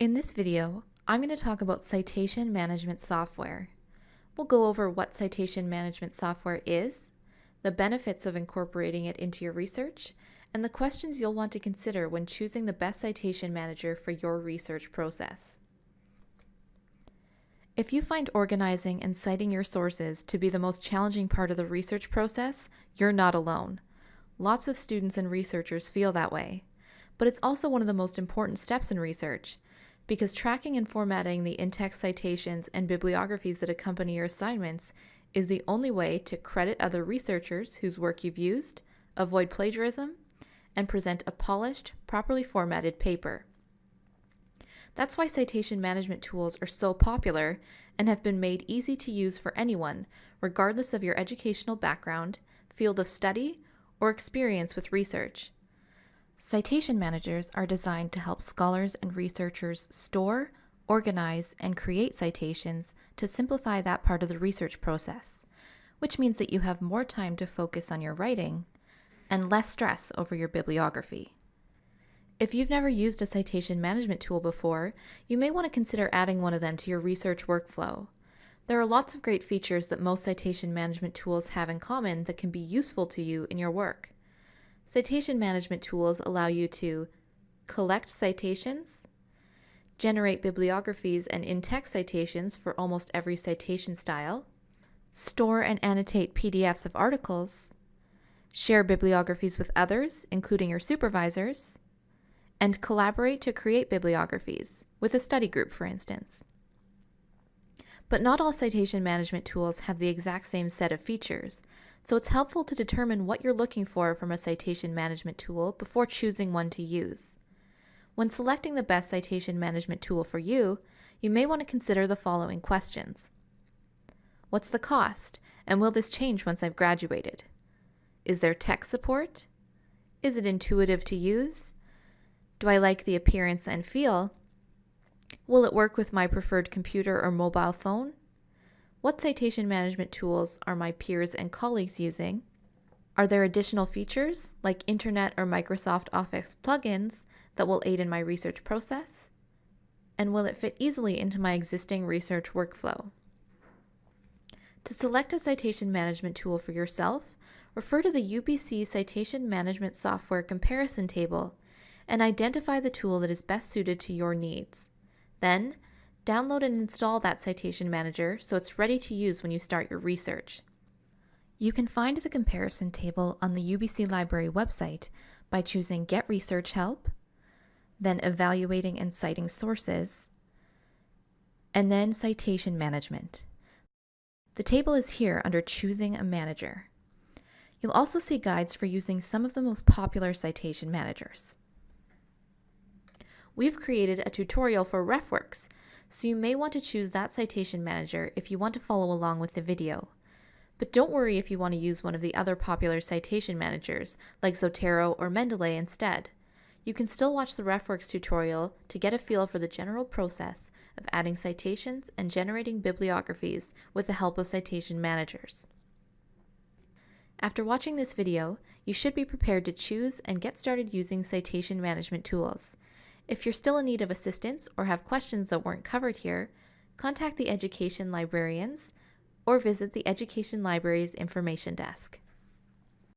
In this video, I'm going to talk about citation management software. We'll go over what citation management software is, the benefits of incorporating it into your research, and the questions you'll want to consider when choosing the best citation manager for your research process. If you find organizing and citing your sources to be the most challenging part of the research process, you're not alone. Lots of students and researchers feel that way. But it's also one of the most important steps in research, because tracking and formatting the in-text citations and bibliographies that accompany your assignments is the only way to credit other researchers whose work you've used, avoid plagiarism, and present a polished, properly formatted paper. That's why citation management tools are so popular and have been made easy to use for anyone, regardless of your educational background, field of study, or experience with research. Citation managers are designed to help scholars and researchers store, organize, and create citations to simplify that part of the research process, which means that you have more time to focus on your writing and less stress over your bibliography. If you've never used a citation management tool before, you may want to consider adding one of them to your research workflow. There are lots of great features that most citation management tools have in common that can be useful to you in your work. Citation management tools allow you to collect citations, generate bibliographies and in-text citations for almost every citation style, store and annotate PDFs of articles, share bibliographies with others, including your supervisors, and collaborate to create bibliographies, with a study group, for instance. But not all citation management tools have the exact same set of features, so it's helpful to determine what you're looking for from a citation management tool before choosing one to use. When selecting the best citation management tool for you, you may want to consider the following questions. What's the cost, and will this change once I've graduated? Is there tech support? Is it intuitive to use? Do I like the appearance and feel? Will it work with my preferred computer or mobile phone? What citation management tools are my peers and colleagues using? Are there additional features, like Internet or Microsoft Office plugins, that will aid in my research process? And will it fit easily into my existing research workflow? To select a citation management tool for yourself, refer to the UBC Citation Management Software Comparison Table and identify the tool that is best suited to your needs. Then, download and install that citation manager so it's ready to use when you start your research. You can find the comparison table on the UBC Library website by choosing Get Research Help, then Evaluating and Citing Sources, and then Citation Management. The table is here under Choosing a Manager. You'll also see guides for using some of the most popular citation managers we've created a tutorial for RefWorks, so you may want to choose that citation manager if you want to follow along with the video. But don't worry if you want to use one of the other popular citation managers, like Zotero or Mendeley instead. You can still watch the RefWorks tutorial to get a feel for the general process of adding citations and generating bibliographies with the help of citation managers. After watching this video, you should be prepared to choose and get started using citation management tools. If you're still in need of assistance or have questions that weren't covered here, contact the education librarians or visit the Education Library's information desk.